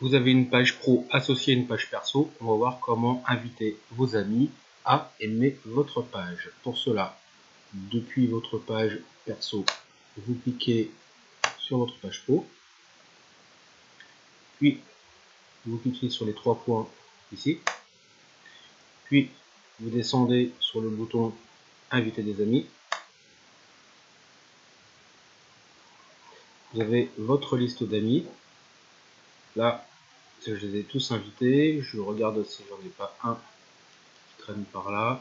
vous avez une page pro associée à une page perso. On va voir comment inviter vos amis à aimer votre page. Pour cela, depuis votre page perso, vous cliquez sur votre page pro. Puis, vous cliquez sur les trois points ici. Puis, vous descendez sur le bouton Inviter des amis. Vous avez votre liste d'amis. Là, je les ai tous invités. Je regarde si j'en ai pas un qui traîne par là.